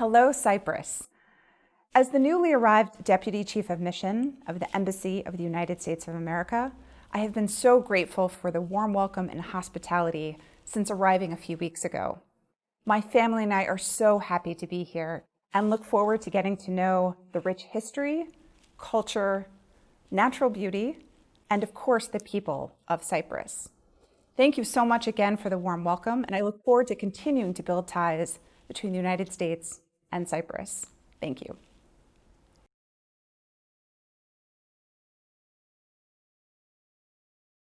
Hello, Cyprus. As the newly arrived Deputy Chief of Mission of the Embassy of the United States of America, I have been so grateful for the warm welcome and hospitality since arriving a few weeks ago. My family and I are so happy to be here and look forward to getting to know the rich history, culture, natural beauty, and of course the people of Cyprus. Thank you so much again for the warm welcome, and I look forward to continuing to build ties between the United States and Cyprus. Thank you.